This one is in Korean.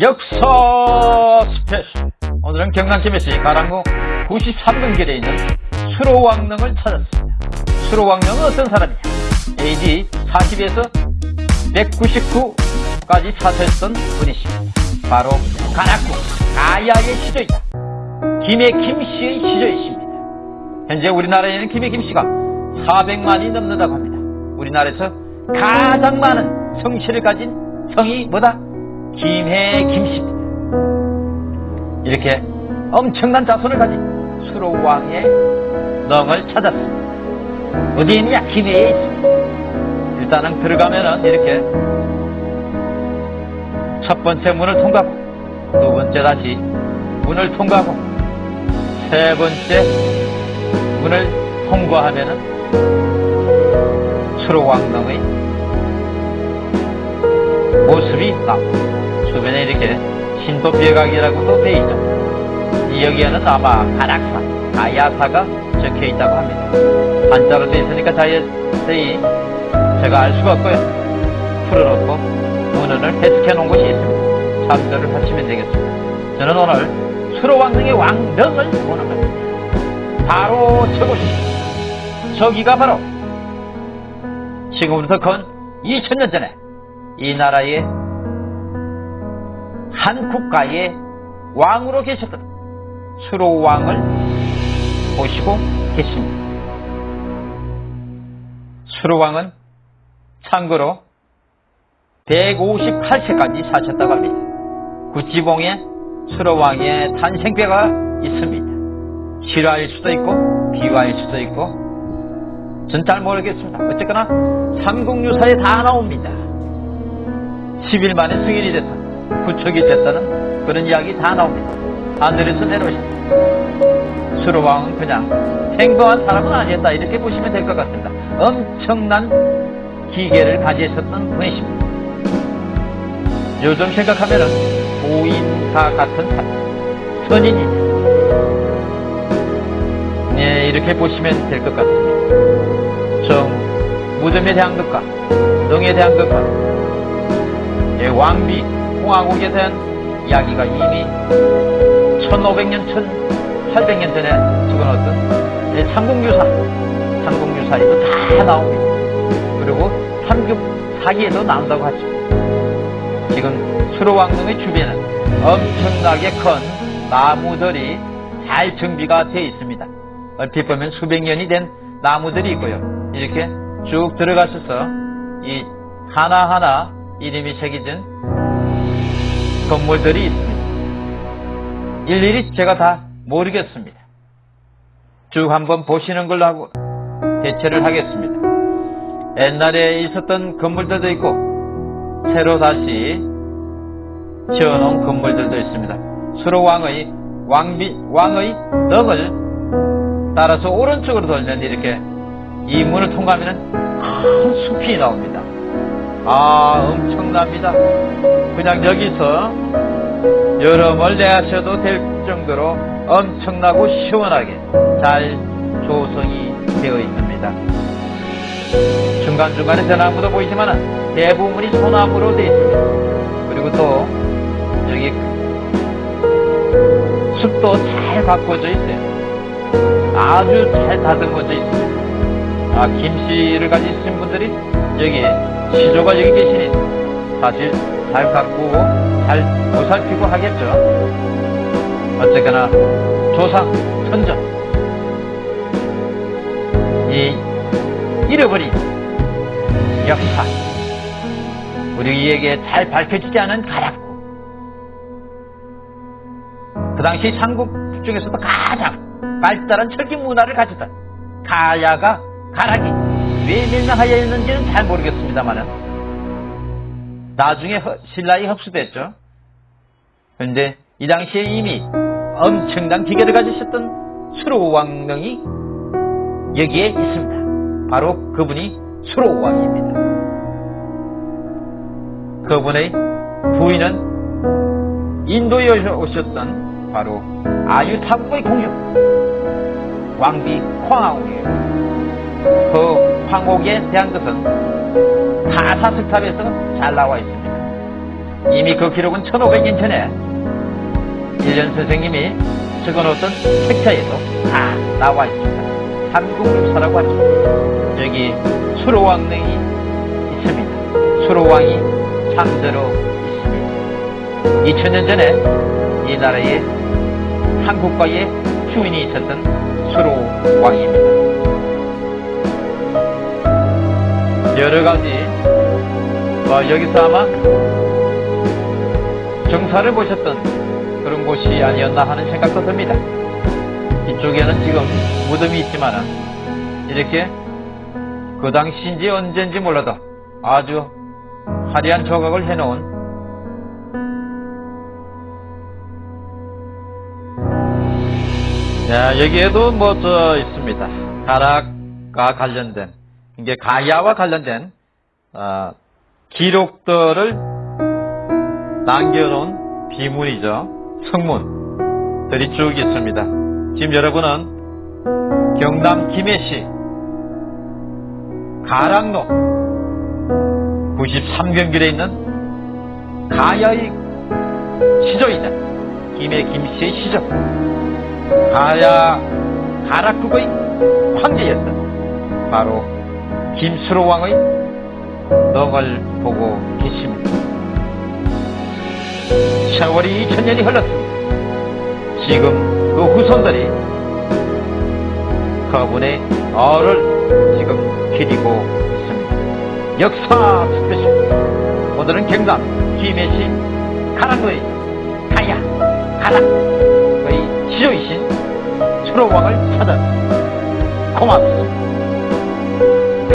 역사 스페셜 오늘은 경남 김해시 가락로 93번 길에 있는 수로왕릉을 찾았습니다. 수로왕릉은 어떤 사람이냐 AD 40에서 199까지 사셨던 분이십니다. 바로 가락국 가야의 시조이다. 김해 김씨의 시조이십니다. 현재 우리나라에는 김해 김씨가 400만이 넘는다고 합니다. 우리나라에서 가장 많은 성씨를 가진 성이 뭐다? 김해 김씨입니다. 이렇게 엄청난 자손을 가진 수로왕의 넝을 찾았습니다. 어디에 있느냐? 김해에 있습니다. 일단은 들어가면은 이렇게 첫 번째 문을 통과하고 두 번째 다시 문을 통과하고 세 번째 문을 통과하면은 수로왕릉의 모습이 나옵니다. 주변에 이렇게 신도비각이라고도 되어 있죠. 여기에는 아마 가락사, 가야사가 적혀 있다고 합니다. 한자로 되어 있으니까 자세히 제가 알 수가 없고요. 풀어놓고 문헌을 해석해 놓은 곳이 있습니다. 참조를 하시면 되겠습니다. 저는 오늘 수로왕릉의 왕릉을 보는 겁니다. 바로 저곳이 저기가 바로 지금부터 건 2000년 전에 이 나라의 한 국가의 왕으로 계셨던 수로 왕을 모시고 계십니다. 수로 왕은 참고로 158세까지 사셨다고 합니다. 구지봉에 수로 왕의 탄생배가 있습니다. 실화일 수도 있고 비화일 수도 있고 전 잘 모르겠습니다. 어쨌거나 삼국유사에 다 나옵니다. 10일 만에 승인이 됐다. 구척이 됐다는 그런 이야기 다 나옵니다. 하늘에서 내려오셨다. 수로왕은 그냥 행동한 사람은 아니었다. 이렇게 보시면 될 것 같습니다. 엄청난 기계를 가지셨던 분이십니다. 요즘 생각하면은 고인사 같은 사람, 선인이죠. 네, 이렇게 보시면 될 것 같습니다. 정, 무덤에 대한 것과, 능에 대한 것과, 예, 왕비, 공화국에 대한 이야기가 이미 1500년, 1800년 전에 적어놓았던 예, 삼국유사, 삼국유사에도 다 나옵니다. 그리고 삼국 사기에도 나온다고 하죠. 지금 수로왕릉의 주변은 엄청나게 큰 나무들이 잘 정비가 되어 있습니다. 얼핏 보면 수백 년이 된 나무들이 있고요. 이렇게 쭉 들어가셔서 이 하나하나 이름이 새겨진 건물들이 있습니다. 일일이 제가 다 모르겠습니다. 쭉 한번 보시는 걸로 하고 대체를 하겠습니다. 옛날에 있었던 건물들도 있고 새로 다시 지어놓은 건물들도 있습니다. 수로 왕의 왕비, 왕의 덕을 따라서 오른쪽으로 돌면 이렇게 이 문을 통과하면 큰 숲이 나옵니다. 아 엄청납니다. 그냥 여기서 여름을 내하셔도 될 정도로 엄청나고 시원하게 잘 조성이 되어 있습니다. 중간중간에 대나무도 보이지만 대부분이 소나무로 되어 있습니다. 그리고 또 여기 숲도 잘 가꿔져 있어요. 아주 잘 다듬어져 있습니다. 아, 김씨를 가지신 분들이 여기 시조가 여기 계시니 사실 잘 가꾸고 잘 보살피고 하겠죠. 어쨌거나 조상, 천전 이 잃어버린 역사 우리에게 잘 밝혀지지 않은 가락구 그 당시 삼국 중에서도 가장 발달한 철기 문화를 가졌던 가야가 가락이 왜 멸망하여 있는지는 잘 모르겠습니다만은 나중에 신라에 흡수됐죠. 그런데 이 당시에 이미 엄청난 기계를 가지셨던 수로왕릉이 여기에 있습니다. 바로 그분이 수로왕입니다. 그분의 부인은 인도에 오셨던 바로 아유타국의 공주 왕비 콩왕이에요. 그 황옥에 대한 것은 가사석탑에서 잘 나와 있습니다. 이미 그 기록은 1500년 전에 일년 선생님이 적어놓던 책자에도 다 나와 있습니다. 삼국유사라고 하죠. 여기 수로왕릉이 있습니다. 수로왕이 잠들어 있습니다. 2000년 전에 이 나라에 한국과의 주인이 있었던 수로왕입니다. 여러 가지 어, 여기서 아마 정사를 보셨던 그런 곳이 아니었나 하는 생각도 듭니다. 이쪽에는 지금 무덤이 있지만은 이렇게 그 당시인지 언젠지 몰라도 아주 화려한 조각을 해놓은 자, 여기에도 뭐 저 있습니다. 가락과 관련된 이게 가야와 관련된 어, 기록들을 남겨놓은 비문이죠. 성문들이 쭉 있습니다. 지금 여러분은 경남 김해시 가락로 93경길에 있는 가야의 시조이자 김해 김씨의 시조 가야 가락국의 황제였던 바로 김수로 왕의 넋을 보고 계십니다. 세월이 2000년이 흘렀습니다. 지금 그 후손들이 그분의 얼을 지금 기리고 있습니다. 역사 스페셜 오늘은 경남 김해시 가락로의 가야 가락의 시조이신 수로 왕을 찾아 고맙습니다.